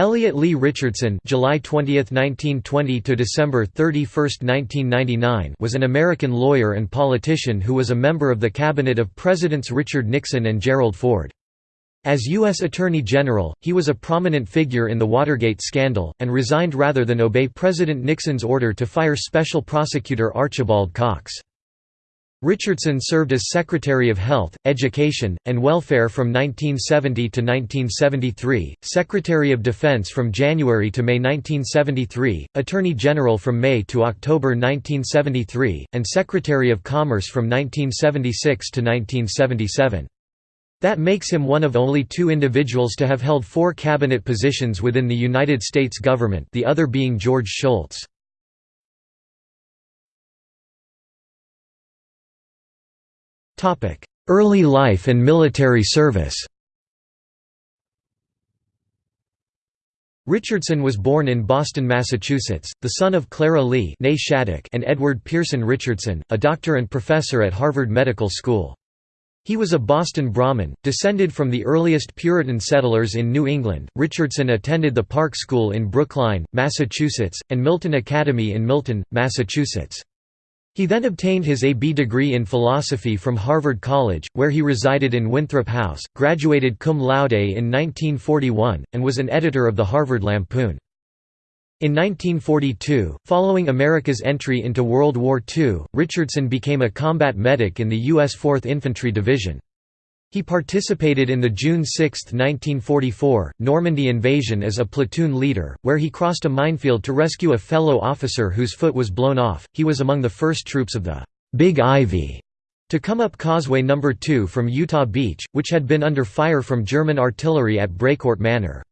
Elliot Lee Richardson July 20, 1920 to December 31, 1999 was an American lawyer and politician who was a member of the cabinet of Presidents Richard Nixon and Gerald Ford. As U.S. Attorney General, he was a prominent figure in the Watergate scandal, and resigned rather than obey President Nixon's order to fire Special Prosecutor Archibald Cox. Richardson served as Secretary of Health, Education, and Welfare from 1970 to 1973, Secretary of Defense from January to May 1973, Attorney General from May to October 1973, and Secretary of Commerce from 1976 to 1977. That makes him one of only two individuals to have held four cabinet positions within the United States government the other being George Shultz. Early life and military service Richardson was born in Boston, Massachusetts, the son of Clara Lee and Edward Pearson Richardson, a doctor and professor at Harvard Medical School. He was a Boston Brahmin, descended from the earliest Puritan settlers in New England. Richardson attended the Park School in Brookline, Massachusetts, and Milton Academy in Milton, Massachusetts. He then obtained his A.B. degree in philosophy from Harvard College, where he resided in Winthrop House, graduated cum laude in 1941, and was an editor of the Harvard Lampoon. In 1942, following America's entry into World War II, Richardson became a combat medic in the U.S. 4th Infantry Division. He participated in the June 6, 1944, Normandy invasion as a platoon leader, where he crossed a minefield to rescue a fellow officer whose foot was blown off. He was among the first troops of the Big Ivy to come up Causeway No. 2 from Utah Beach, which had been under fire from German artillery at Brecourt Manor.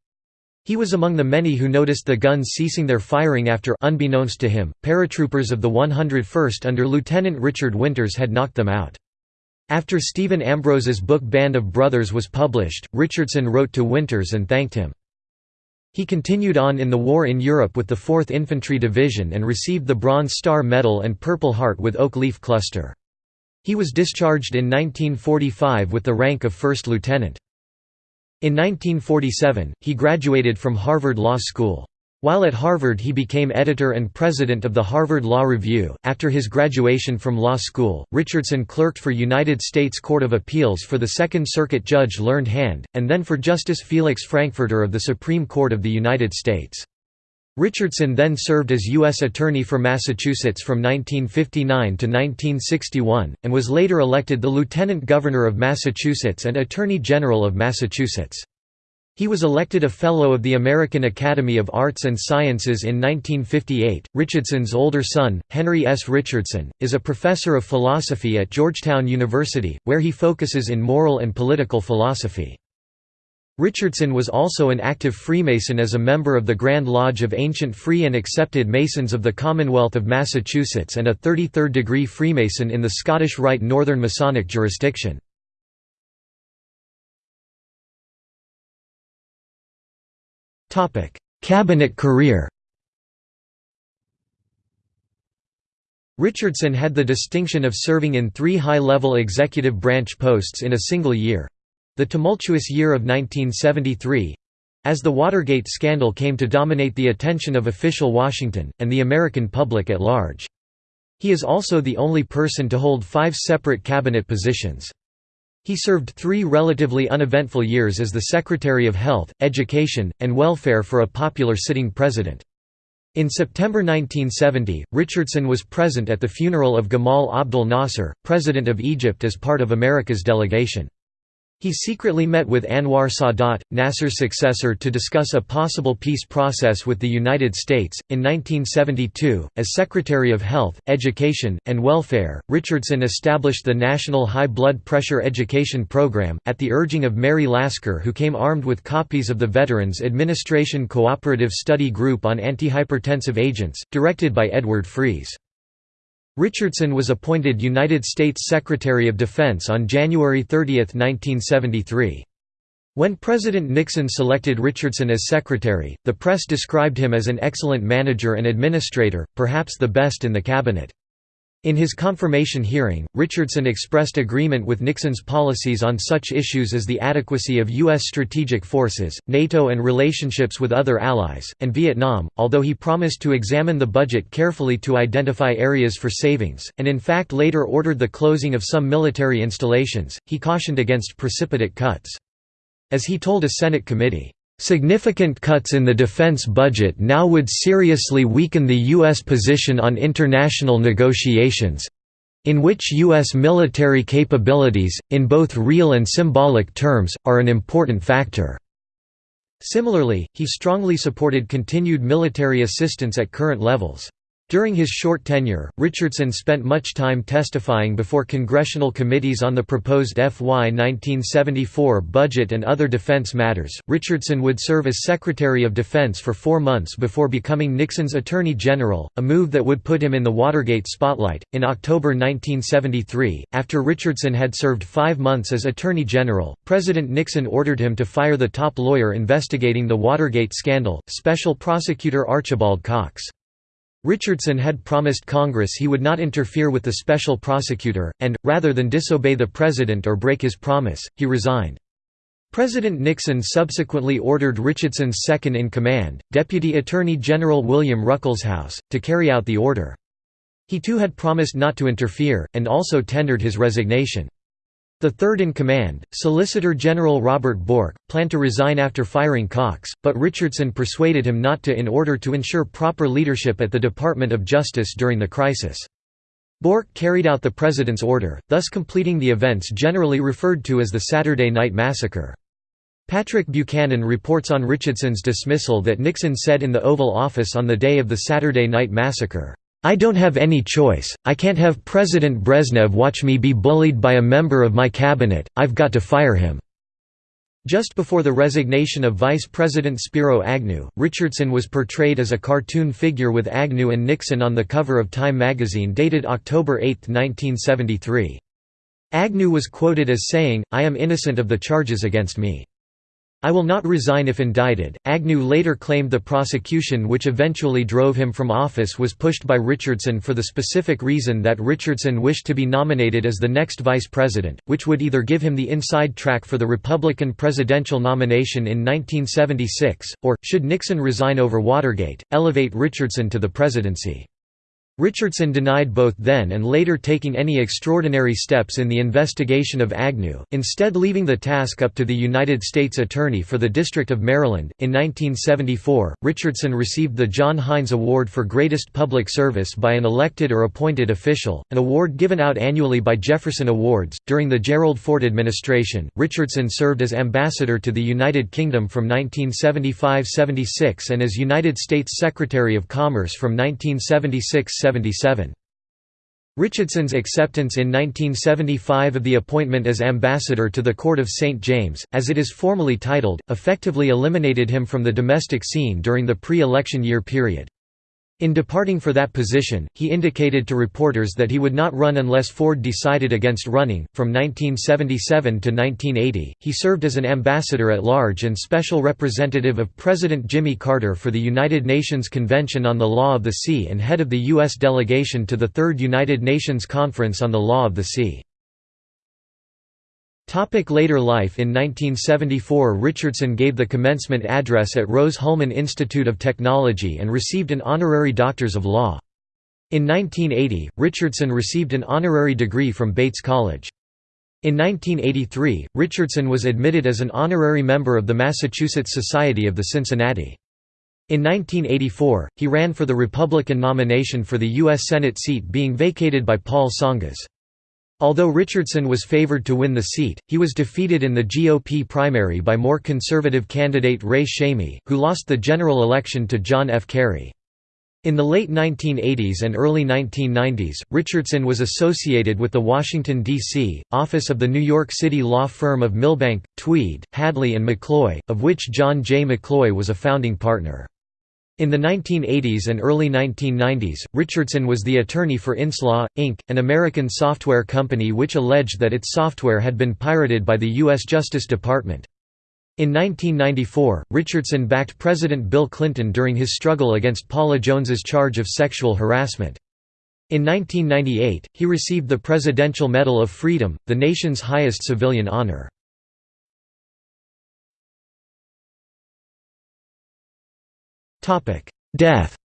He was among the many who noticed the guns ceasing their firing after unbeknownst to him, paratroopers of the 101st under Lieutenant Richard Winters had knocked them out. After Stephen Ambrose's book Band of Brothers was published, Richardson wrote to Winters and thanked him. He continued on in the war in Europe with the 4th Infantry Division and received the Bronze Star Medal and Purple Heart with Oak Leaf Cluster. He was discharged in 1945 with the rank of first lieutenant. In 1947, he graduated from Harvard Law School. While at Harvard he became editor and president of the Harvard Law Review. After his graduation from law school, Richardson clerked for United States Court of Appeals for the Second Circuit Judge Learned Hand, and then for Justice Felix Frankfurter of the Supreme Court of the United States. Richardson then served as U.S. Attorney for Massachusetts from 1959 to 1961, and was later elected the Lieutenant Governor of Massachusetts and Attorney General of Massachusetts. He was elected a Fellow of the American Academy of Arts and Sciences in 1958. Richardson's older son, Henry S. Richardson, is a professor of philosophy at Georgetown University, where he focuses in moral and political philosophy. Richardson was also an active Freemason as a member of the Grand Lodge of Ancient Free and Accepted Masons of the Commonwealth of Massachusetts and a 33rd degree Freemason in the Scottish Rite Northern Masonic jurisdiction. Cabinet career Richardson had the distinction of serving in three high-level executive branch posts in a single year—the tumultuous year of 1973—as the Watergate scandal came to dominate the attention of official Washington, and the American public at large. He is also the only person to hold five separate cabinet positions. He served three relatively uneventful years as the Secretary of Health, Education, and Welfare for a popular sitting president. In September 1970, Richardson was present at the funeral of Gamal Abdel Nasser, President of Egypt as part of America's delegation. He secretly met with Anwar Sadat, Nasser's successor to discuss a possible peace process with the United States. In 1972, as Secretary of Health, Education, and Welfare, Richardson established the National High Blood Pressure Education Program, at the urging of Mary Lasker who came armed with copies of the Veterans Administration Cooperative Study Group on Antihypertensive Agents, directed by Edward Freis. Richardson was appointed United States Secretary of Defense on January 30, 1973. When President Nixon selected Richardson as secretary, the press described him as an excellent manager and administrator, perhaps the best in the cabinet. In his confirmation hearing, Richardson expressed agreement with Nixon's policies on such issues as the adequacy of U.S. strategic forces, NATO and relationships with other allies, and Vietnam, although he promised to examine the budget carefully to identify areas for savings, and in fact later ordered the closing of some military installations, he cautioned against precipitate cuts. As he told a Senate committee, Significant cuts in the defense budget now would seriously weaken the U.S. position on international negotiations—in which U.S. military capabilities, in both real and symbolic terms, are an important factor. Similarly, he strongly supported continued military assistance at current levels. During his short tenure, Richardson spent much time testifying before congressional committees on the proposed FY 1974 budget and other defense matters. Richardson would serve as Secretary of Defense for four months before becoming Nixon's Attorney General, a move that would put him in the Watergate spotlight. In October 1973, after Richardson had served five months as Attorney General, President Nixon ordered him to fire the top lawyer investigating the Watergate scandal, Special Prosecutor Archibald Cox. Richardson had promised Congress he would not interfere with the special prosecutor, and, rather than disobey the president or break his promise, he resigned. President Nixon subsequently ordered Richardson's second-in-command, Deputy Attorney General William Ruckelshaus, to carry out the order. He too had promised not to interfere, and also tendered his resignation. The third-in-command, Solicitor General Robert Bork, planned to resign after firing Cox, but Richardson persuaded him not to in order to ensure proper leadership at the Department of Justice during the crisis. Bork carried out the President's order, thus completing the events generally referred to as the Saturday Night Massacre. Patrick Buchanan reports on Richardson's dismissal that Nixon said in the Oval Office on the day of the Saturday Night Massacre, I don't have any choice, I can't have President Brezhnev watch me be bullied by a member of my cabinet, I've got to fire him." Just before the resignation of Vice President Spiro Agnew, Richardson was portrayed as a cartoon figure with Agnew and Nixon on the cover of Time magazine dated October 8, 1973. Agnew was quoted as saying, I am innocent of the charges against me. I will not resign if indicted. Agnew later claimed the prosecution which eventually drove him from office was pushed by Richardson for the specific reason that Richardson wished to be nominated as the next vice president, which would either give him the inside track for the Republican presidential nomination in 1976, or, should Nixon resign over Watergate, elevate Richardson to the presidency. Richardson denied both then and later taking any extraordinary steps in the investigation of Agnew, instead leaving the task up to the United States Attorney for the District of Maryland. In 1974, Richardson received the John Heinz Award for Greatest Public Service by an elected or appointed official, an award given out annually by Jefferson Awards. During the Gerald Ford administration, Richardson served as ambassador to the United Kingdom from 1975-76 and as United States Secretary of Commerce from 1976 Richardson's acceptance in 1975 of the appointment as ambassador to the Court of St. James, as it is formally titled, effectively eliminated him from the domestic scene during the pre-election year period. In departing for that position, he indicated to reporters that he would not run unless Ford decided against running. From 1977 to 1980, he served as an ambassador at large and special representative of President Jimmy Carter for the United Nations Convention on the Law of the Sea and head of the U.S. delegation to the Third United Nations Conference on the Law of the Sea. Topic later life In 1974 Richardson gave the commencement address at Rose-Hulman Institute of Technology and received an honorary Doctors of Law. In 1980, Richardson received an honorary degree from Bates College. In 1983, Richardson was admitted as an honorary member of the Massachusetts Society of the Cincinnati. In 1984, he ran for the Republican nomination for the U.S. Senate seat being vacated by Paul Tsongas. Although Richardson was favored to win the seat, he was defeated in the GOP primary by more conservative candidate Ray Shamie, who lost the general election to John F. Kerry. In the late 1980s and early 1990s, Richardson was associated with the Washington, D.C., office of the New York City law firm of Milbank, Tweed, Hadley and McCloy, of which John J. McCloy was a founding partner. In the 1980s and early 1990s, Richardson was the attorney for Inslaw, Inc., an American software company which alleged that its software had been pirated by the U.S. Justice Department. In 1994, Richardson backed President Bill Clinton during his struggle against Paula Jones's charge of sexual harassment. In 1998, he received the Presidential Medal of Freedom, the nation's highest civilian honor. Death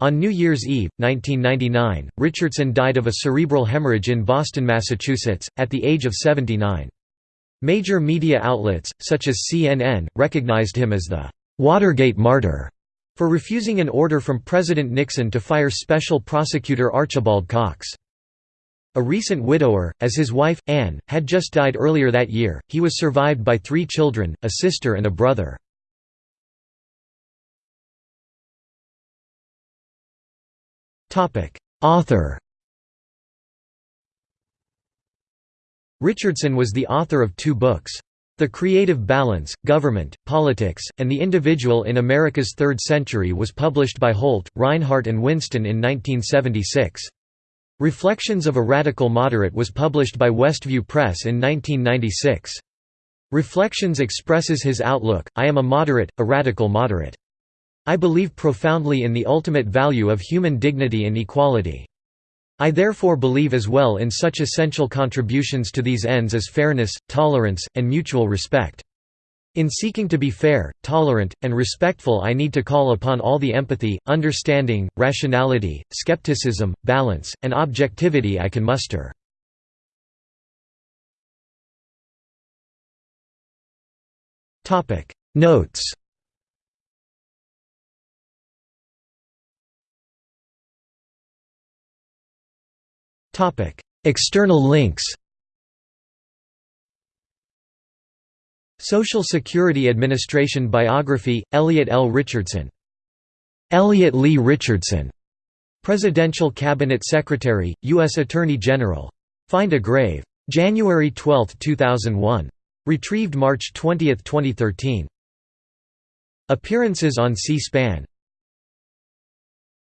On New Year's Eve, 1999, Richardson died of a cerebral hemorrhage in Boston, Massachusetts, at the age of 79. Major media outlets, such as CNN, recognized him as the «Watergate martyr» for refusing an order from President Nixon to fire Special Prosecutor Archibald Cox. A recent widower, as his wife, Anne, had just died earlier that year, he was survived by three children, a sister and a brother. Author Richardson was the author of two books. The Creative Balance, Government, Politics, and the Individual in America's Third Century was published by Holt, Rinehart and Winston in 1976. Reflections of a Radical Moderate was published by Westview Press in 1996. Reflections expresses his outlook, I am a moderate, a radical moderate. I believe profoundly in the ultimate value of human dignity and equality. I therefore believe as well in such essential contributions to these ends as fairness, tolerance, and mutual respect. In seeking to be fair, tolerant, and respectful I need to call upon all the empathy, understanding, rationality, skepticism, balance, and objectivity I can muster. Notes External links Social Security Administration Biography, Elliot L. Richardson Elliot Lee Richardson, Presidential Cabinet Secretary, U.S. Attorney General. Find a grave. January 12, 2001. Retrieved March 20, 2013. Appearances on C-SPAN